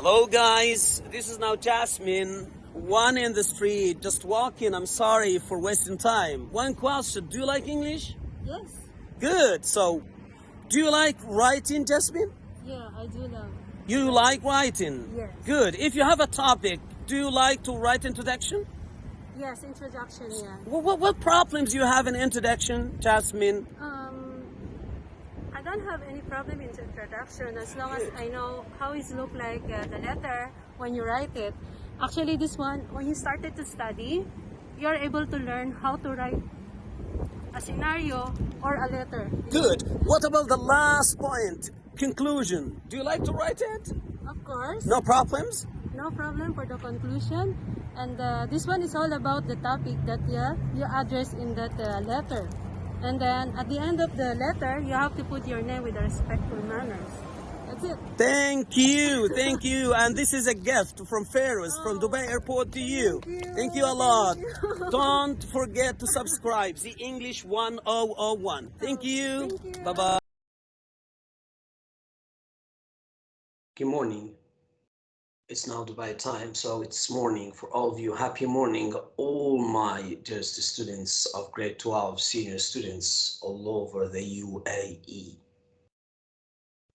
Hello guys, this is now Jasmine. One in the street, just walking. I'm sorry for wasting time. One question, do you like English? Yes. Good. So, do you like writing, Jasmine? Yeah, I do love. You like writing? Yes. Good. If you have a topic, do you like to write introduction? Yes, introduction, yeah. What, what, what problems do you have in introduction, Jasmine? Um, I don't have any problem in the introduction as long as I know how it look like uh, the letter when you write it. Actually, this one, when you started to study, you're able to learn how to write a scenario or a letter. Good. What about the last point? Conclusion. Do you like to write it? Of course, No problems? no problem for the conclusion. And uh, this one is all about the topic that yeah, you address in that uh, letter. And then at the end of the letter, you have to put your name with a respectful manners. That's it. Thank you, thank you. And this is a gift from Ferris from oh, Dubai Airport to you. Thank you, Thank you a lot. you. Don't forget to subscribe. The English 1001. Thank oh, you. Thank you. Bye bye. Good morning. It's now Dubai time, so it's morning for all of you. Happy morning, all my dearest students of grade 12, senior students all over the UAE.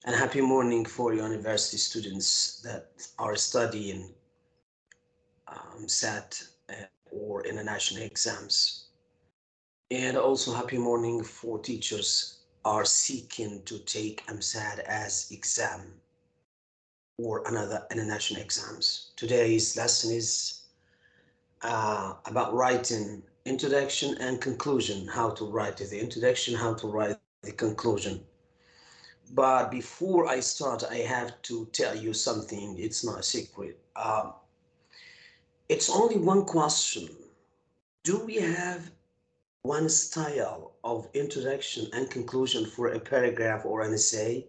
And happy morning for university students that are studying um, SAT uh, or international exams. And also happy morning for teachers are seeking to take EmSAT as exam or another international exams. Today's lesson is uh, about writing introduction and conclusion, how to write the introduction, how to write the conclusion. But before I start, I have to tell you something. It's not a secret. Um, it's only one question. Do we have one style of introduction and conclusion for a paragraph or an essay?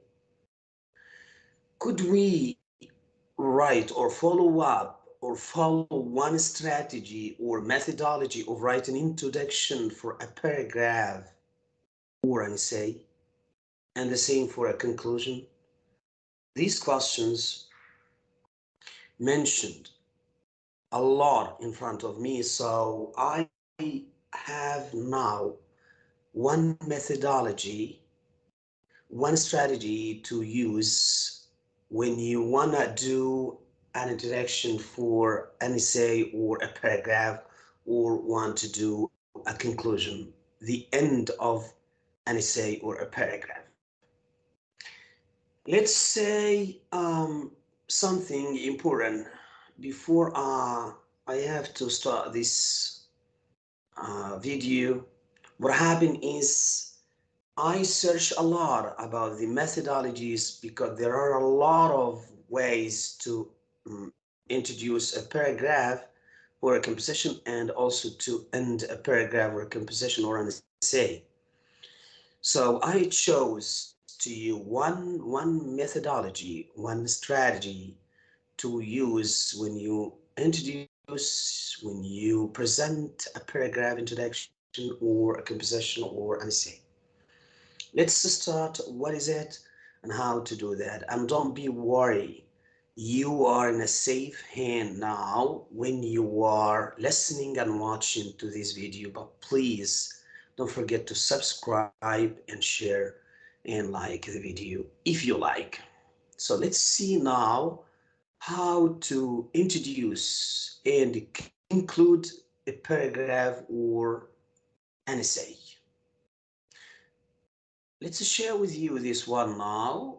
Could we write or follow up or follow one strategy or methodology of writing introduction for a paragraph or an essay? and the same for a conclusion? These questions mentioned a lot in front of me, so I have now one methodology, one strategy to use when you want to do an introduction for an essay or a paragraph or want to do a conclusion, the end of an essay or a paragraph let's say um, something important before uh, I have to start this uh, video. What happened is I search a lot about the methodologies because there are a lot of ways to um, introduce a paragraph or a composition and also to end a paragraph or a composition or an essay. So I chose to you one one methodology, one strategy to use when you introduce, when you present a paragraph introduction or a composition or an essay. Let's start what is it and how to do that. And don't be worried. You are in a safe hand now when you are listening and watching to this video, but please don't forget to subscribe and share and like the video if you like. So let's see now how to introduce and include a paragraph or an essay. Let's share with you this one now.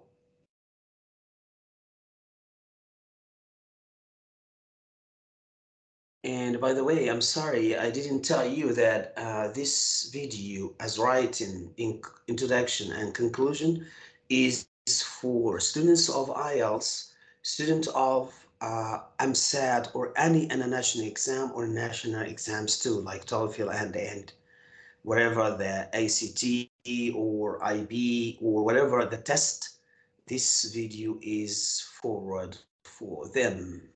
And by the way, I'm sorry, I didn't tell you that uh, this video as writing in introduction and conclusion is for students of IELTS, students of uh, EmSAT or any international exam or national exams too, like TOEFL and, and whatever the ACT or IB or whatever the test, this video is forward for them.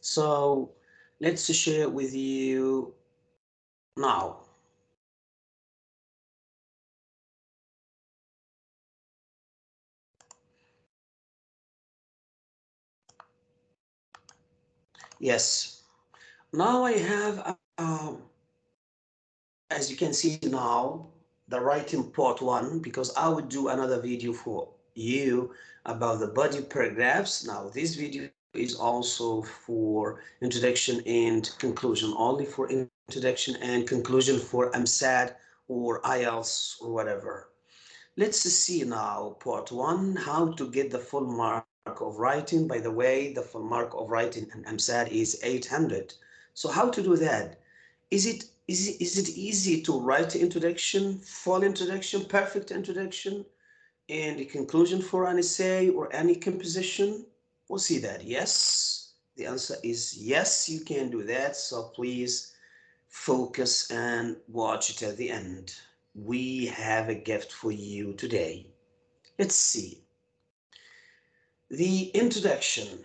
So let's share with you now. Yes. Now I have, um, as you can see now, the writing part one, because I would do another video for you about the body paragraphs. Now this video is also for introduction and conclusion, only for introduction and conclusion for EmSAT or IELTS or whatever. Let's see now part one, how to get the full mark of writing. By the way, the full mark of writing in EmSAT is 800. So how to do that? Is it is it, is it easy to write introduction, full introduction, perfect introduction, and a conclusion for an essay or any composition? We'll see that. Yes, the answer is yes, you can do that. So please focus and watch it at the end. We have a gift for you today. Let's see. The introduction.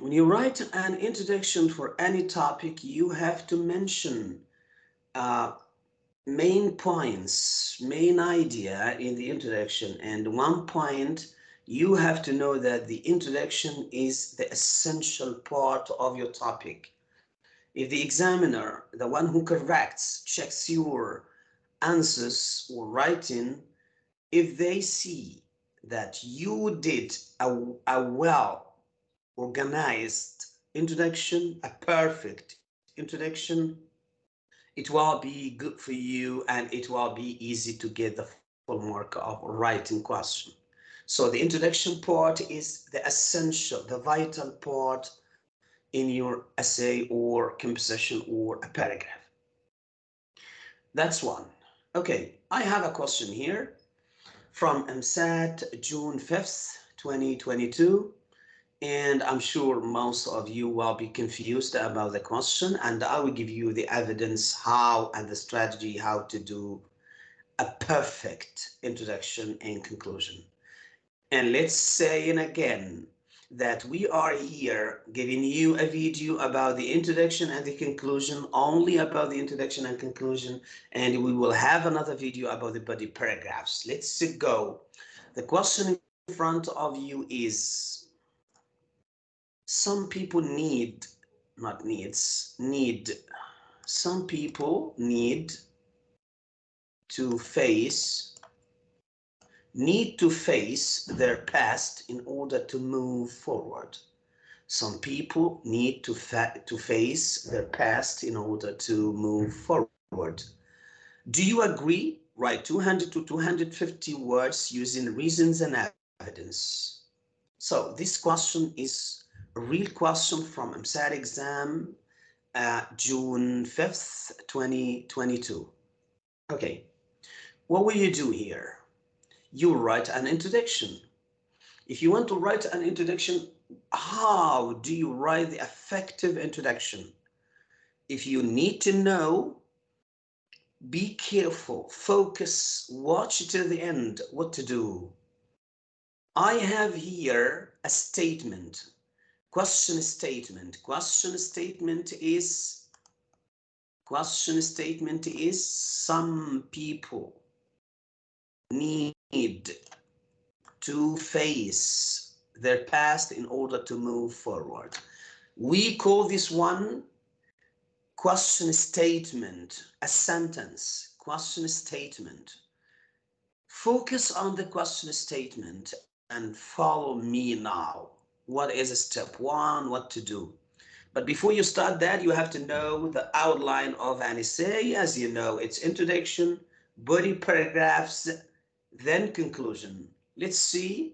When you write an introduction for any topic, you have to mention uh, main points, main idea in the introduction. And one point, you have to know that the introduction is the essential part of your topic. If the examiner, the one who corrects, checks your answers or writing, if they see that you did a, a well organized introduction, a perfect introduction, it will be good for you and it will be easy to get the full mark of writing question. So the introduction part is the essential, the vital part in your essay or composition or a paragraph. That's one. Okay, I have a question here from EmSAT June 5th, 2022. And I'm sure most of you will be confused about the question and I will give you the evidence how and the strategy how to do a perfect introduction and conclusion. And let's say it again, that we are here giving you a video about the introduction and the conclusion, only about the introduction and conclusion, and we will have another video about the body paragraphs. Let's go. The question in front of you is, some people need, not needs, need, some people need to face need to face their past in order to move forward. Some people need to, fa to face their past in order to move forward. Do you agree? Write 200 to 250 words using reasons and evidence. So this question is real question from EmSAT exam uh, June 5th, 2022. Okay, what will you do here? you write an introduction. If you want to write an introduction, how do you write the effective introduction? If you need to know, be careful, focus, watch till the end what to do. I have here a statement, question statement. Question statement is, question statement is some people need to face their past in order to move forward. We call this one question statement, a sentence, question statement. Focus on the question statement and follow me now. What is step one, what to do? But before you start that, you have to know the outline of an essay. As you know, it's introduction, body paragraphs, then conclusion. Let's see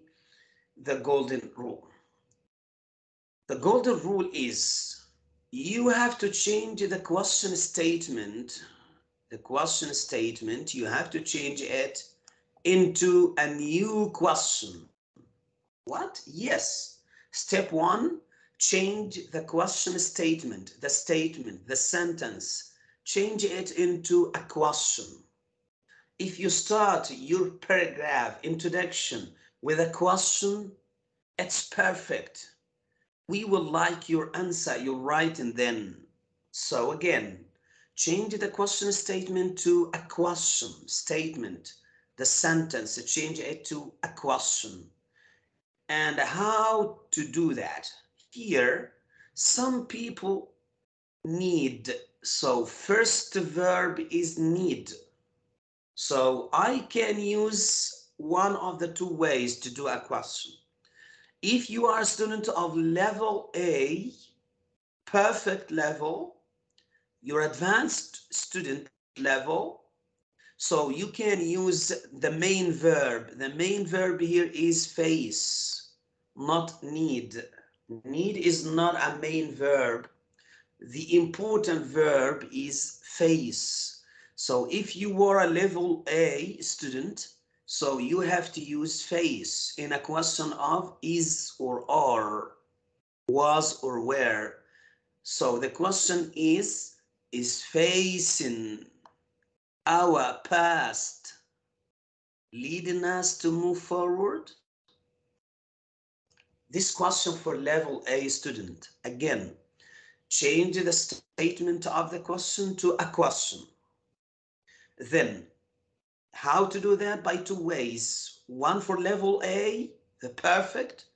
the golden rule. The golden rule is you have to change the question statement, the question statement, you have to change it into a new question. What? Yes. Step one, change the question statement, the statement, the sentence, change it into a question if you start your paragraph introduction with a question, it's perfect. We will like your answer, your writing then. So again, change the question statement to a question statement, the sentence, change it to a question. And how to do that? Here, Some people need. So first verb is need. So I can use one of the two ways to do a question. If you are a student of level A, perfect level, your advanced student level, so you can use the main verb. The main verb here is face, not need. Need is not a main verb. The important verb is face. So if you were a level A student, so you have to use face in a question of is or are, was or were. So the question is, is facing our past leading us to move forward? This question for level A student, again, change the statement of the question to a question. Then, how to do that? By two ways. One for level A, the perfect.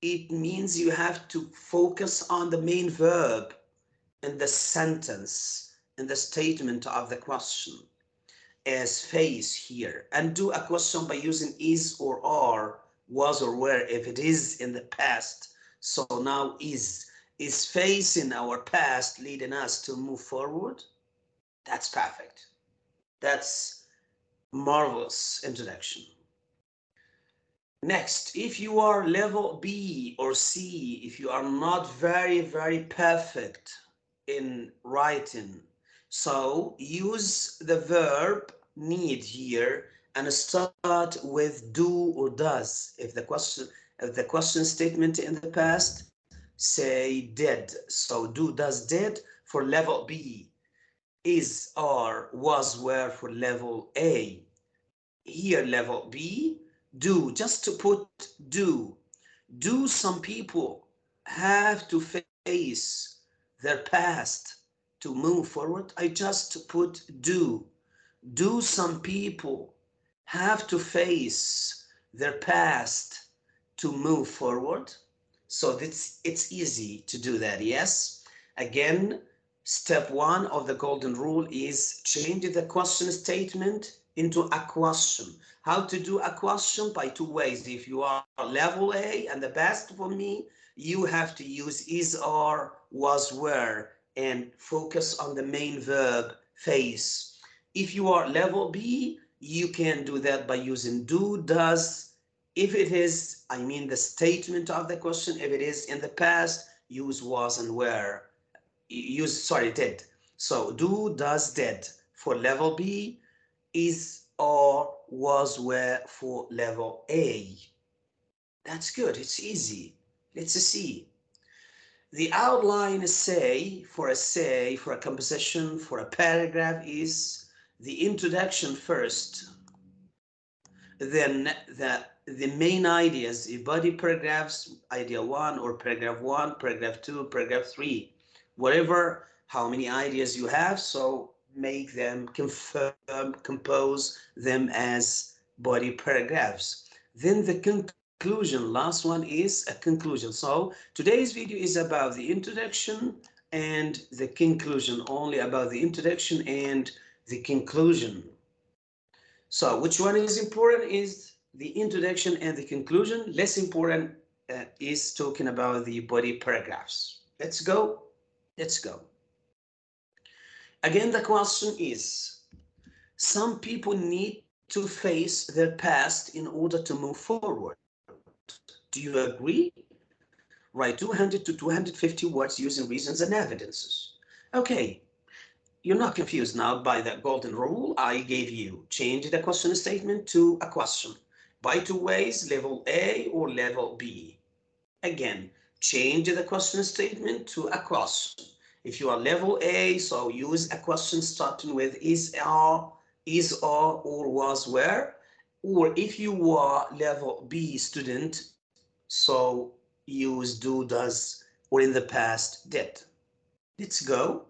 It means you have to focus on the main verb in the sentence, in the statement of the question as face here and do a question by using is or are was or were if it is in the past. So now is, is facing our past leading us to move forward? That's perfect. That's marvelous introduction. Next, if you are level B or C, if you are not very, very perfect in writing, so use the verb need here and start with do or does. If the question, if the question statement in the past, say did. So do, does, did for level B. Is, are, was, were for level A. Here level B, do, just to put do. Do some people have to face their past to move forward? I just put do. Do some people have to face their past to move forward. So it's, it's easy to do that, yes? Again, step one of the golden rule is change the question statement into a question. How to do a question? By two ways. If you are level A and the best for me, you have to use is, are, was, were, and focus on the main verb face. If you are level B, you can do that by using do, does. If it is, I mean the statement of the question, if it is in the past, use was and were. Use, sorry, did. So do, does, did for level B is or was were for level A. That's good, it's easy. Let's see. The outline essay for a say, for a composition, for a paragraph is the introduction first, then the, the main ideas, the body paragraphs, idea one or paragraph one, paragraph two, paragraph three, whatever, how many ideas you have. So make them confirm, compose them as body paragraphs. Then the conclusion, last one is a conclusion. So today's video is about the introduction and the conclusion, only about the introduction and the conclusion. So which one is important is the introduction and the conclusion. Less important uh, is talking about the body paragraphs. Let's go. Let's go. Again, the question is, some people need to face their past in order to move forward. Do you agree? Write 200 to 250 words using reasons and evidences. Okay, you're not confused now by the golden rule I gave you. Change the question statement to a question by two ways, level A or level B. Again, change the question statement to a question. If you are level A, so use a question starting with is, are, is, are, or was, where. Or if you are level B student, so use do, does, or in the past did. Let's go.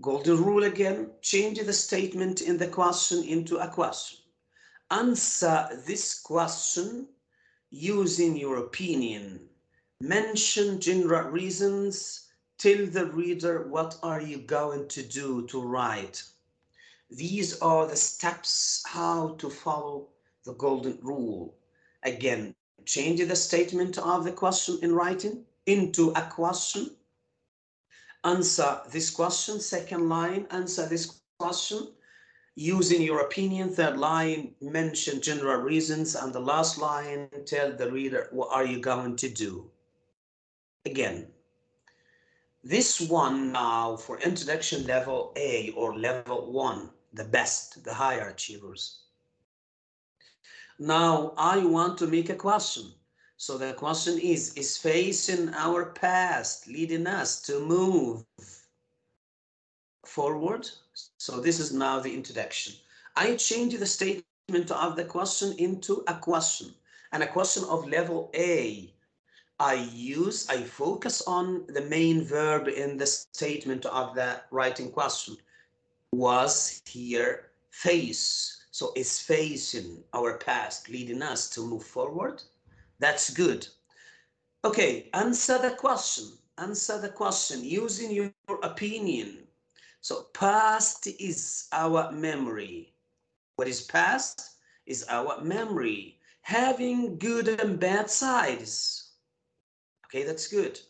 Golden rule again, change the statement in the question into a question. Answer this question using your opinion mention general reasons, tell the reader what are you going to do to write. These are the steps how to follow the golden rule. Again, change the statement of the question in writing into a question. Answer this question, second line, answer this question. Using your opinion, third line, mention general reasons, and the last line, tell the reader what are you going to do. Again, this one now for introduction level A or level one, the best, the higher achievers. Now I want to make a question. So the question is, is facing our past leading us to move forward? So this is now the introduction. I change the statement of the question into a question and a question of level A. I use, I focus on the main verb in the statement of the writing question. Was here face. So is facing our past leading us to move forward? That's good. Okay, answer the question. Answer the question using your opinion. So past is our memory. What is past is our memory. Having good and bad sides. Okay, that's good.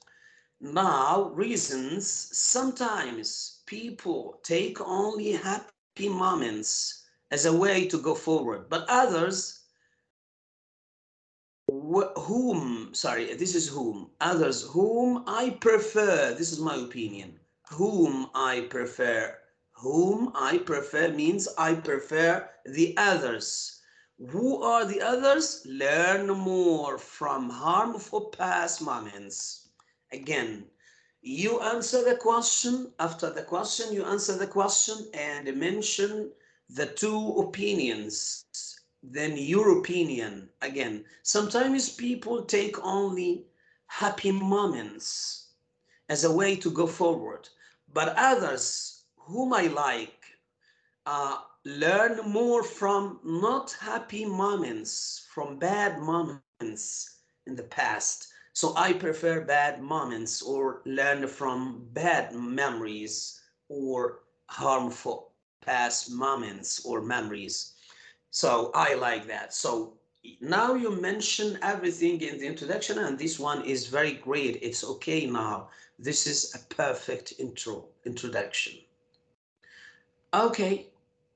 Now, reasons, sometimes people take only happy moments as a way to go forward, but others whom, sorry, this is whom, others whom I prefer, this is my opinion, whom I prefer, whom I prefer means I prefer the others who are the others? Learn more from harmful past moments. Again, you answer the question. After the question, you answer the question and mention the two opinions. Then your opinion. Again, sometimes people take only happy moments as a way to go forward. But others whom I like, uh, learn more from not happy moments, from bad moments in the past. So I prefer bad moments or learn from bad memories or harmful past moments or memories. So I like that. So now you mention everything in the introduction and this one is very great. It's okay now. This is a perfect intro, introduction. Okay,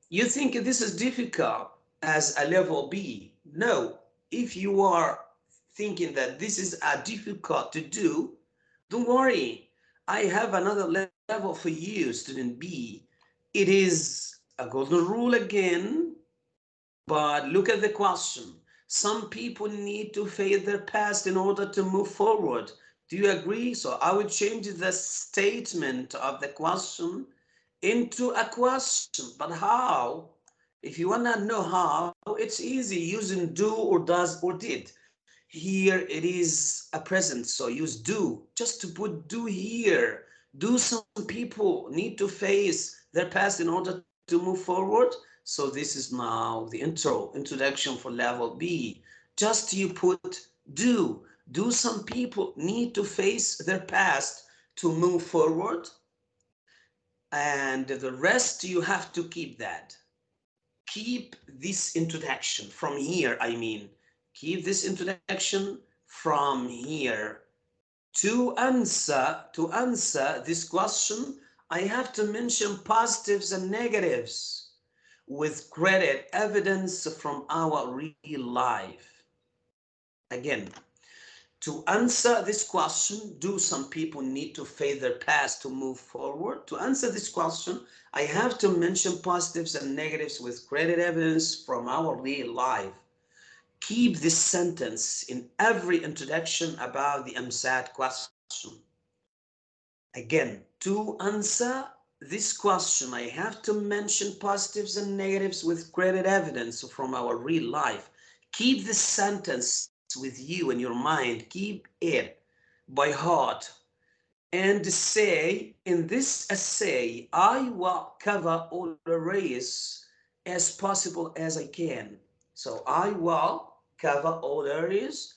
you think this is difficult as a level B. No, if you are thinking that this is a difficult to do, don't worry. I have another level for you, student B. It is a golden rule again, but look at the question. Some people need to face their past in order to move forward. Do you agree? So I would change the statement of the question into a question. But how? If you want to know how, it's easy using do or does or did. Here it is a present, so use do. Just to put do here. Do some people need to face their past in order to move forward? So this is now the intro, introduction for level B. Just you put do. Do some people need to face their past to move forward? and the rest you have to keep that keep this introduction from here i mean keep this introduction from here to answer to answer this question i have to mention positives and negatives with credit evidence from our real life again to answer this question, do some people need to face their past to move forward? To answer this question, I have to mention positives and negatives with credit evidence from our real life. Keep this sentence in every introduction about the EmSAT question. Again, to answer this question, I have to mention positives and negatives with credit evidence from our real life. Keep this sentence with you in your mind. Keep it by heart and say in this essay, I will cover all the areas as possible as I can. So I will cover all areas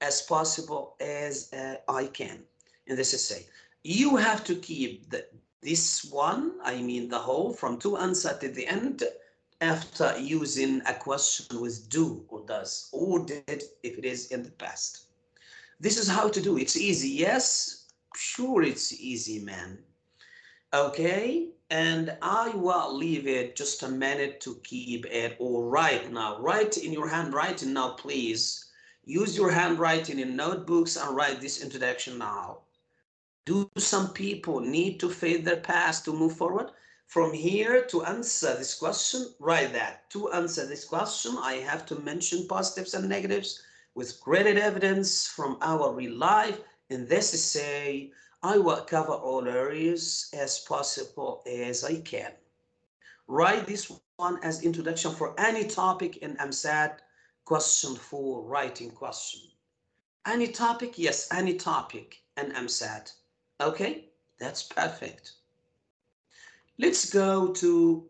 as possible as uh, I can in this essay. You have to keep the, this one, I mean the whole, from two answer to the end after using a question with do or does or did if it is in the past. This is how to do. It's easy. Yes, sure it's easy, man. Okay, and I will leave it just a minute to keep it all right now. Write in your handwriting now, please. Use your handwriting in notebooks and write this introduction now. Do some people need to fade their past to move forward? From here to answer this question, write that. To answer this question, I have to mention positives and negatives with credit evidence from our real life. In this is essay, I will cover all areas as possible as I can. Write this one as introduction for any topic in EmSAT question for writing question. Any topic? Yes, any topic in EmSAT. Okay, that's perfect. Let's go to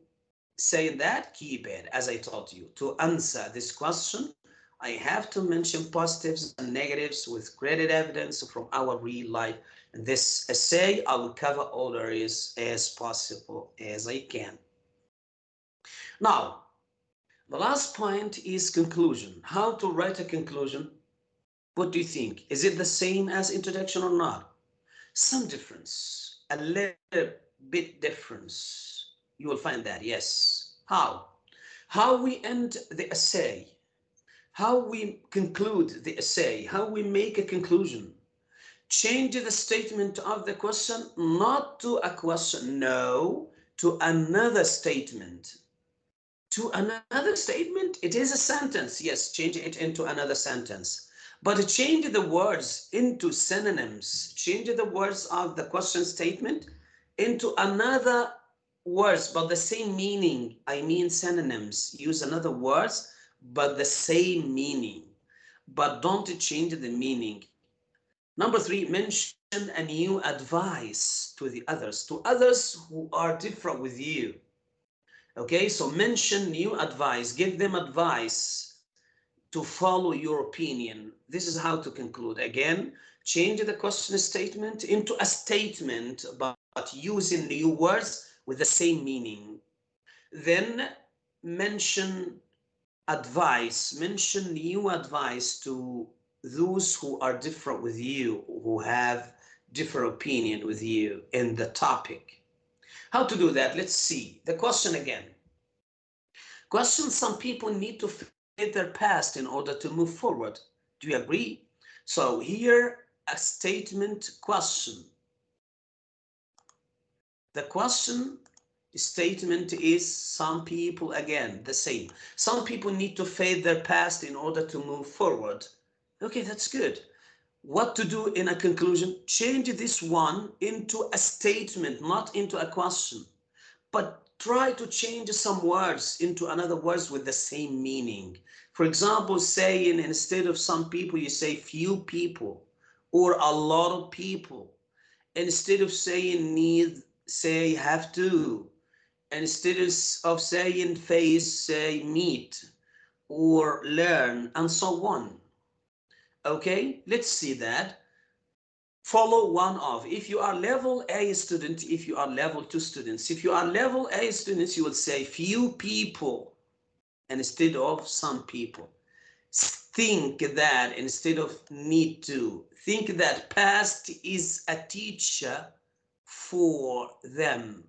saying that keypad, as I told you, to answer this question, I have to mention positives and negatives with credit evidence from our real life. This essay, I will cover all areas as possible as I can. Now, the last point is conclusion. How to write a conclusion? What do you think? Is it the same as introduction or not? Some difference, a little bit difference. You will find that, yes. How? How we end the essay, how we conclude the essay, how we make a conclusion. Change the statement of the question, not to a question, no, to another statement. To another statement, it is a sentence. Yes, change it into another sentence. But change the words into synonyms, change the words of the question statement into another words, but the same meaning. I mean synonyms. Use another words, but the same meaning. But don't change the meaning. Number three, mention a new advice to the others, to others who are different with you. Okay, so mention new advice, give them advice to follow your opinion. This is how to conclude. Again, change the question statement into a statement, but using new words with the same meaning. Then mention advice, mention new advice to those who are different with you, who have different opinion with you in the topic. How to do that? Let's see. The question again. Question some people need to fit their past in order to move forward. Do you agree? So here a statement question. The question statement is some people, again, the same. Some people need to fade their past in order to move forward. Okay, that's good. What to do in a conclusion? Change this one into a statement, not into a question. But try to change some words into another words with the same meaning. For example, saying instead of some people, you say few people or a lot of people. Instead of saying need say have to. Instead of saying face, say meet or learn and so on. Okay, let's see that. Follow one of. If you are level A student, if you are level two students, if you are level A students, you will say few people instead of some people. Think that instead of need to. Think that past is a teacher for them.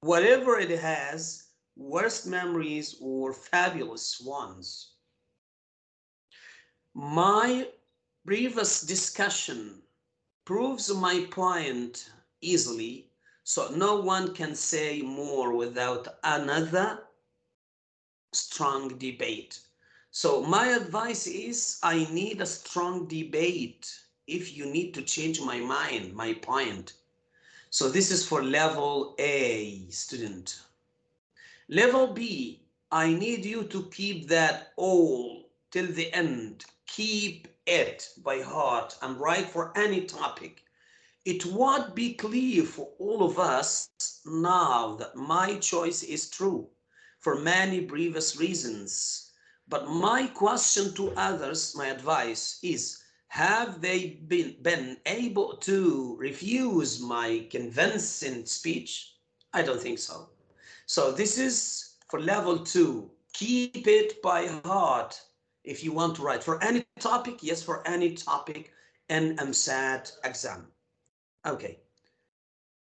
Whatever it has, worst memories or fabulous ones. My previous discussion proves my point easily, so no one can say more without another strong debate. So my advice is I need a strong debate if you need to change my mind, my point. So this is for level A student. Level B, I need you to keep that all till the end. Keep it by heart and write for any topic. It would be clear for all of us now that my choice is true for many previous reasons. But my question to others, my advice is have they been, been able to refuse my convincing speech? I don't think so. So this is for level two. Keep it by heart if you want to write for any topic. Yes, for any topic in EmSAT exam. Okay,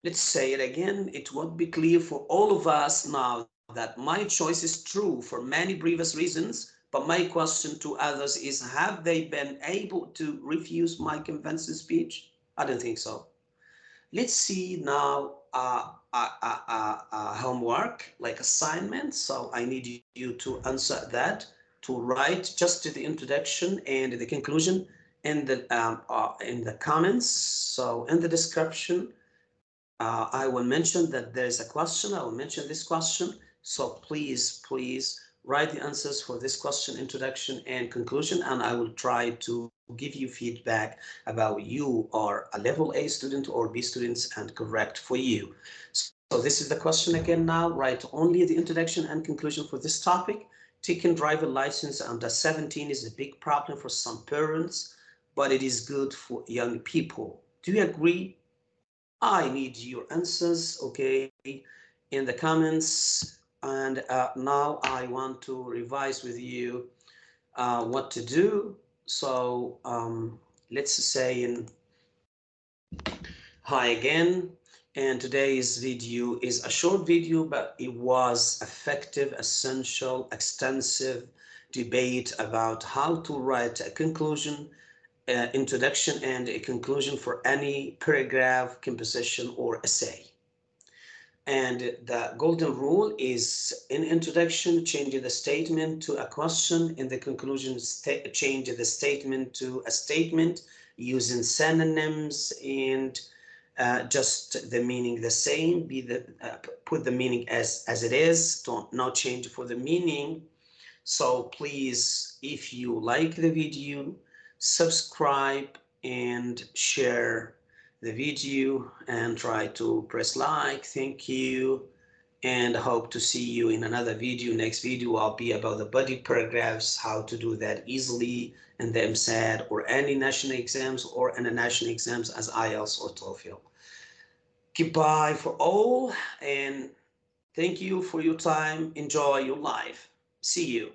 let's say it again. It would be clear for all of us now that my choice is true for many previous reasons but my question to others is, have they been able to refuse my convincing speech? I don't think so. Let's see now uh, uh, uh, uh, uh homework, like assignment. So I need you to answer that, to write just the introduction and the conclusion in the um, uh, in the comments. So in the description, I will mention that there is a question. I will mention this question. So please, please write the answers for this question, introduction and conclusion, and I will try to give you feedback about you are a level A student or B students and correct for you. So this is the question again now, write only the introduction and conclusion for this topic. Taking driver license under 17 is a big problem for some parents, but it is good for young people. Do you agree? I need your answers, okay, in the comments and uh, now I want to revise with you uh, what to do. So um, let's say in hi again. And today's video is a short video, but it was effective, essential, extensive debate about how to write a conclusion, uh, introduction and a conclusion for any paragraph, composition or essay. And the golden rule is in introduction, change the statement to a question. In the conclusion, change the statement to a statement using synonyms and uh, just the meaning the same. Be the uh, put the meaning as as it is. Don't not change for the meaning. So please, if you like the video, subscribe and share the video and try to press like. Thank you. And hope to see you in another video. Next video I'll be about the body paragraphs, how to do that easily in the EmSAT or any national exams or in the national exams as IELTS or TOEFL. Goodbye for all and thank you for your time. Enjoy your life. See you.